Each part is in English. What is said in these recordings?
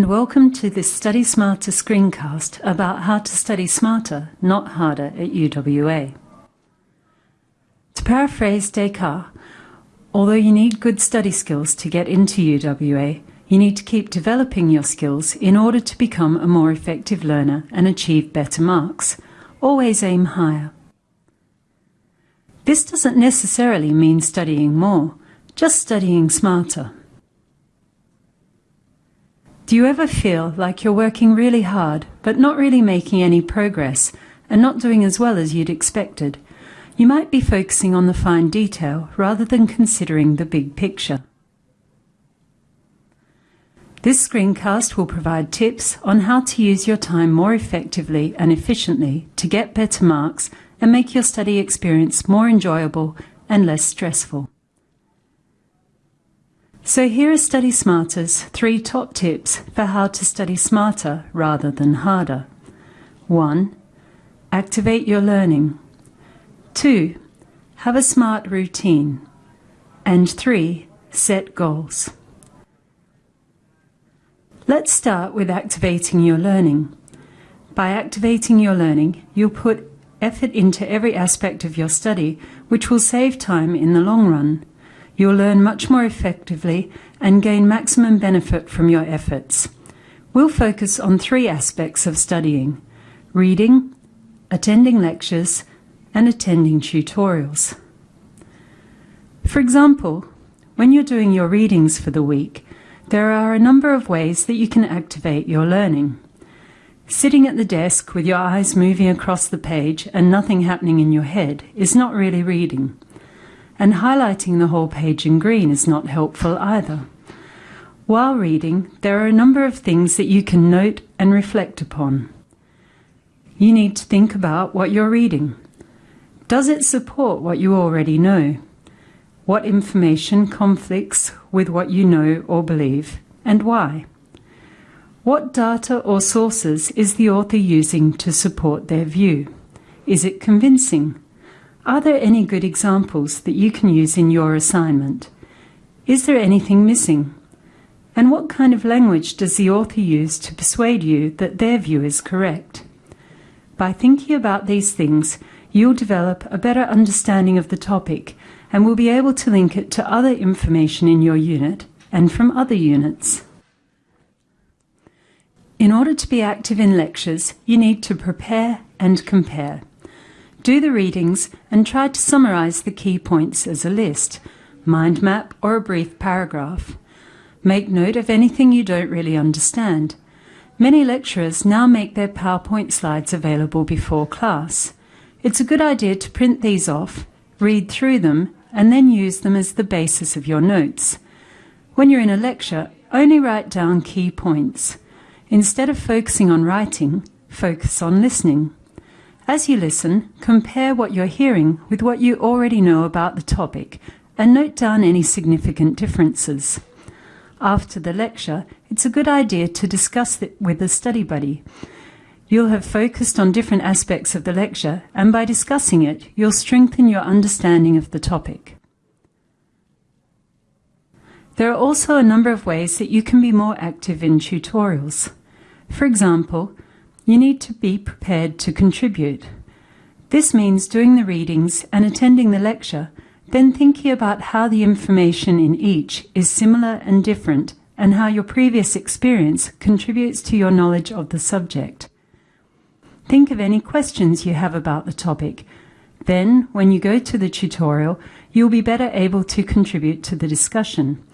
and welcome to this Study Smarter screencast about how to study smarter, not harder at UWA. To paraphrase Descartes, although you need good study skills to get into UWA, you need to keep developing your skills in order to become a more effective learner and achieve better marks. Always aim higher. This doesn't necessarily mean studying more, just studying smarter. Do you ever feel like you're working really hard but not really making any progress and not doing as well as you'd expected? You might be focusing on the fine detail rather than considering the big picture. This screencast will provide tips on how to use your time more effectively and efficiently to get better marks and make your study experience more enjoyable and less stressful. So here are Study Smarter's three top tips for how to study smarter rather than harder. 1. Activate your learning. 2. Have a smart routine. And 3. Set goals. Let's start with activating your learning. By activating your learning, you'll put effort into every aspect of your study, which will save time in the long run. You'll learn much more effectively and gain maximum benefit from your efforts. We'll focus on three aspects of studying reading, attending lectures, and attending tutorials. For example, when you're doing your readings for the week, there are a number of ways that you can activate your learning. Sitting at the desk with your eyes moving across the page and nothing happening in your head is not really reading and highlighting the whole page in green is not helpful either. While reading, there are a number of things that you can note and reflect upon. You need to think about what you're reading. Does it support what you already know? What information conflicts with what you know or believe, and why? What data or sources is the author using to support their view? Is it convincing? Are there any good examples that you can use in your assignment? Is there anything missing? And what kind of language does the author use to persuade you that their view is correct? By thinking about these things, you'll develop a better understanding of the topic and will be able to link it to other information in your unit and from other units. In order to be active in lectures, you need to prepare and compare. Do the readings and try to summarize the key points as a list, mind map or a brief paragraph. Make note of anything you don't really understand. Many lecturers now make their PowerPoint slides available before class. It's a good idea to print these off, read through them, and then use them as the basis of your notes. When you're in a lecture, only write down key points. Instead of focusing on writing, focus on listening. As you listen, compare what you're hearing with what you already know about the topic and note down any significant differences. After the lecture, it's a good idea to discuss it with a study buddy. You'll have focused on different aspects of the lecture, and by discussing it, you'll strengthen your understanding of the topic. There are also a number of ways that you can be more active in tutorials. For example, you need to be prepared to contribute. This means doing the readings and attending the lecture, then thinking about how the information in each is similar and different and how your previous experience contributes to your knowledge of the subject. Think of any questions you have about the topic. Then, when you go to the tutorial, you'll be better able to contribute to the discussion.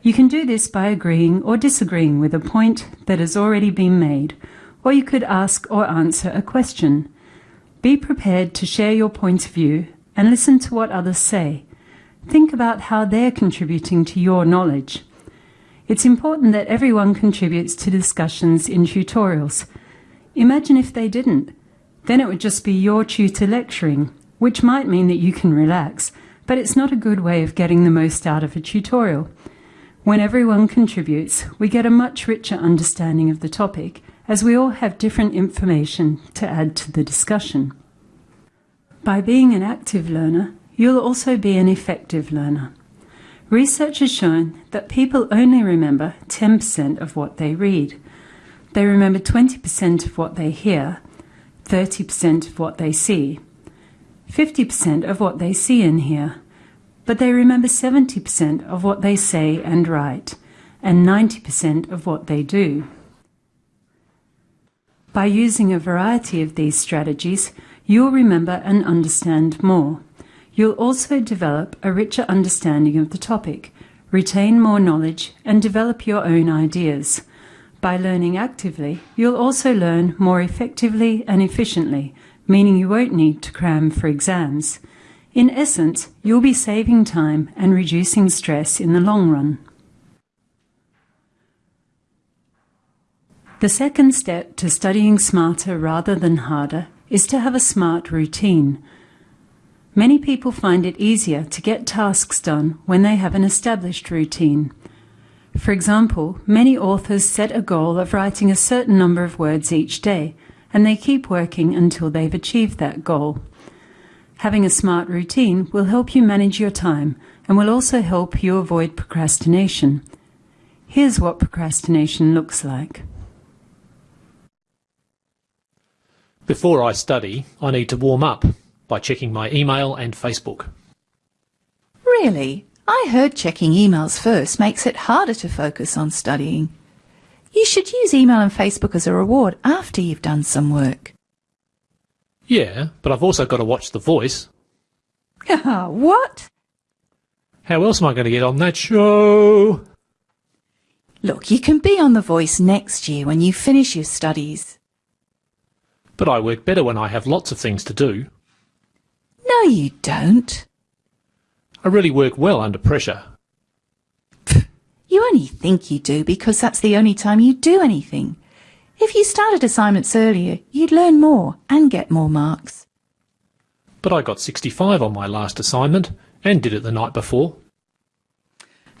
You can do this by agreeing or disagreeing with a point that has already been made, or you could ask or answer a question. Be prepared to share your point of view and listen to what others say. Think about how they're contributing to your knowledge. It's important that everyone contributes to discussions in tutorials. Imagine if they didn't. Then it would just be your tutor lecturing, which might mean that you can relax, but it's not a good way of getting the most out of a tutorial. When everyone contributes, we get a much richer understanding of the topic as we all have different information to add to the discussion. By being an active learner, you'll also be an effective learner. Research has shown that people only remember 10% of what they read. They remember 20% of what they hear, 30% of what they see, 50% of what they see and hear, but they remember 70% of what they say and write, and 90% of what they do. By using a variety of these strategies, you'll remember and understand more. You'll also develop a richer understanding of the topic, retain more knowledge, and develop your own ideas. By learning actively, you'll also learn more effectively and efficiently, meaning you won't need to cram for exams. In essence, you'll be saving time and reducing stress in the long run. The second step to studying smarter rather than harder is to have a smart routine. Many people find it easier to get tasks done when they have an established routine. For example, many authors set a goal of writing a certain number of words each day, and they keep working until they've achieved that goal. Having a smart routine will help you manage your time and will also help you avoid procrastination. Here's what procrastination looks like. Before I study, I need to warm up by checking my email and Facebook. Really? I heard checking emails first makes it harder to focus on studying. You should use email and Facebook as a reward after you've done some work. Yeah, but I've also got to watch The Voice. what? How else am I going to get on that show? Look, you can be on The Voice next year when you finish your studies. But I work better when I have lots of things to do. No, you don't. I really work well under pressure. You only think you do because that's the only time you do anything. If you started assignments earlier, you'd learn more and get more marks. But I got 65 on my last assignment and did it the night before.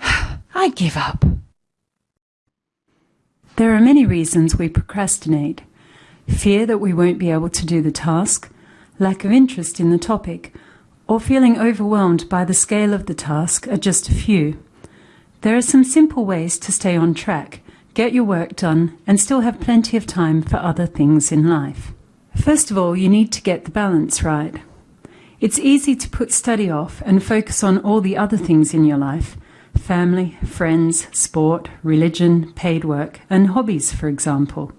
I give up. There are many reasons we procrastinate. Fear that we won't be able to do the task, lack of interest in the topic, or feeling overwhelmed by the scale of the task are just a few. There are some simple ways to stay on track, get your work done, and still have plenty of time for other things in life. First of all, you need to get the balance right. It's easy to put study off and focus on all the other things in your life family, friends, sport, religion, paid work, and hobbies, for example.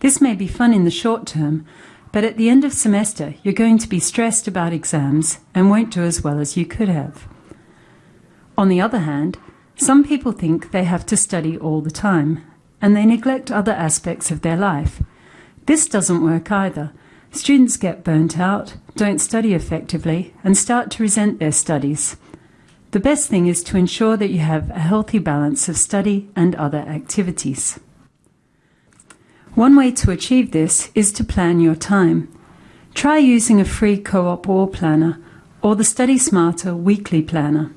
This may be fun in the short term, but at the end of semester, you're going to be stressed about exams and won't do as well as you could have. On the other hand, some people think they have to study all the time, and they neglect other aspects of their life. This doesn't work either. Students get burnt out, don't study effectively, and start to resent their studies. The best thing is to ensure that you have a healthy balance of study and other activities. One way to achieve this is to plan your time. Try using a free co-op wall planner or the Study Smarter weekly planner.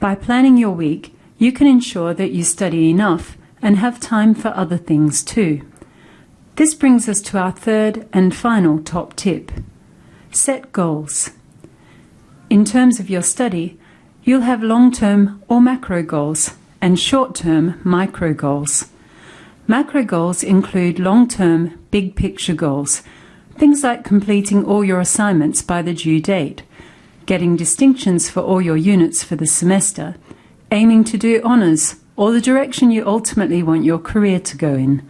By planning your week, you can ensure that you study enough and have time for other things too. This brings us to our third and final top tip. Set goals. In terms of your study, you'll have long-term or macro goals and short-term micro goals. Macro goals include long-term, big-picture goals, things like completing all your assignments by the due date, getting distinctions for all your units for the semester, aiming to do honours, or the direction you ultimately want your career to go in.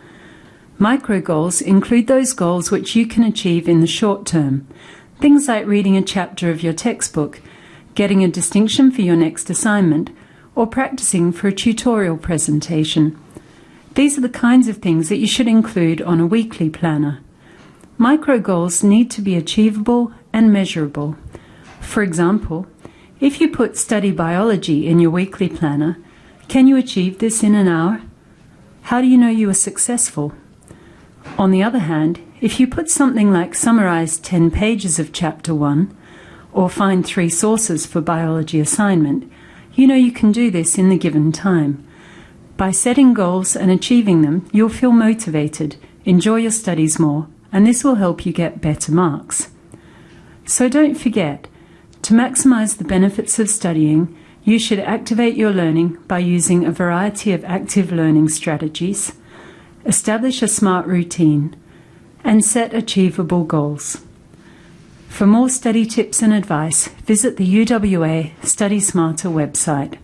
Micro goals include those goals which you can achieve in the short term, things like reading a chapter of your textbook, getting a distinction for your next assignment, or practicing for a tutorial presentation. These are the kinds of things that you should include on a weekly planner. Micro goals need to be achievable and measurable. For example, if you put study biology in your weekly planner, can you achieve this in an hour? How do you know you are successful? On the other hand, if you put something like summarize 10 pages of chapter 1 or find three sources for biology assignment, you know you can do this in the given time. By setting goals and achieving them, you'll feel motivated, enjoy your studies more, and this will help you get better marks. So don't forget, to maximize the benefits of studying, You should activate your learning by using a variety of active learning strategies, establish a smart routine, and set achievable goals. For more study tips and advice, visit the UWA Study Smarter website.